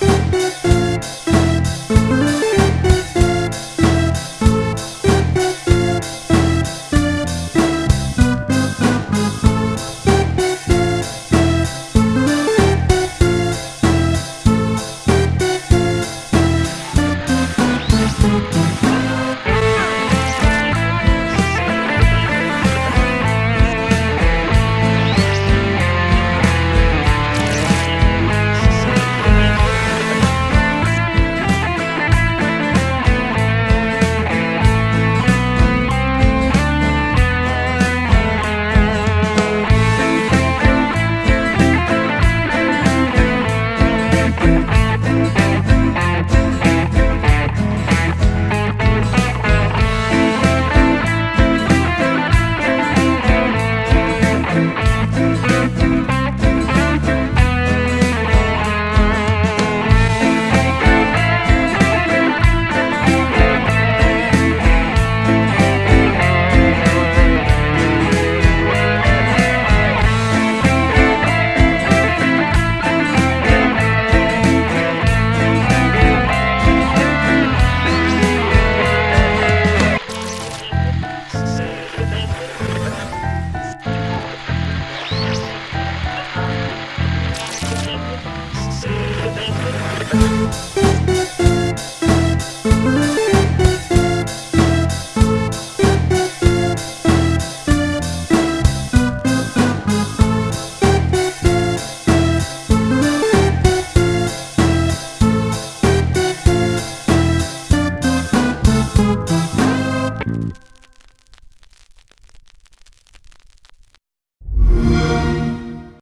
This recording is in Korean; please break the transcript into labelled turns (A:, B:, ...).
A: you
B: Thank you.